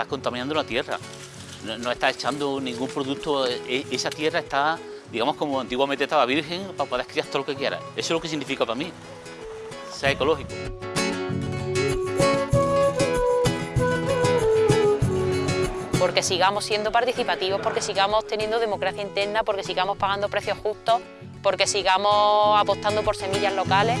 estás contaminando la tierra. No, no estás echando ningún producto, e- esa tierra está, digamos, como antiguamente estaba virgen para poder criar todo lo que quieras. Eso es lo que significa para mí, ser ecológico. porque sigamos siendo participativos, porque sigamos teniendo democracia interna, porque sigamos pagando precios justos, porque sigamos apostando por semillas locales.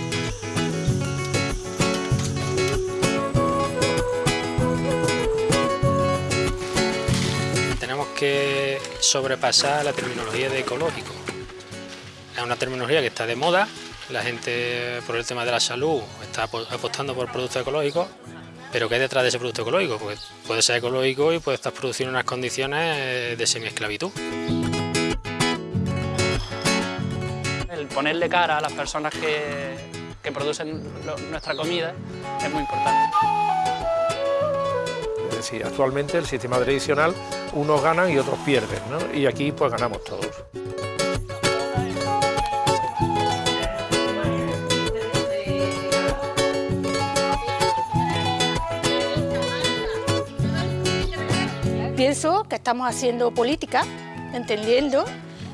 Que sobrepasar la terminología de ecológico. Es una terminología que está de moda, la gente por el tema de la salud está apo- apostando por productos ecológicos, pero ¿qué hay detrás de ese producto ecológico? Pues puede ser ecológico y puede estar produciendo unas condiciones eh, de semiesclavitud. El ponerle cara a las personas que, que producen lo- nuestra comida es muy importante. Es decir, actualmente el sistema tradicional, unos ganan y otros pierden, ¿no? Y aquí pues ganamos todos. Pienso que estamos haciendo política, entendiendo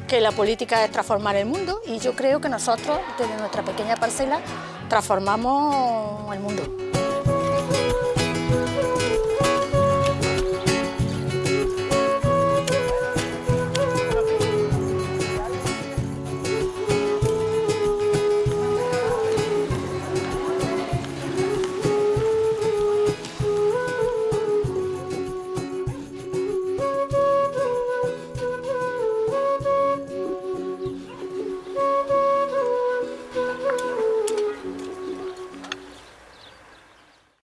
que la política es transformar el mundo y yo creo que nosotros, desde nuestra pequeña parcela, transformamos el mundo.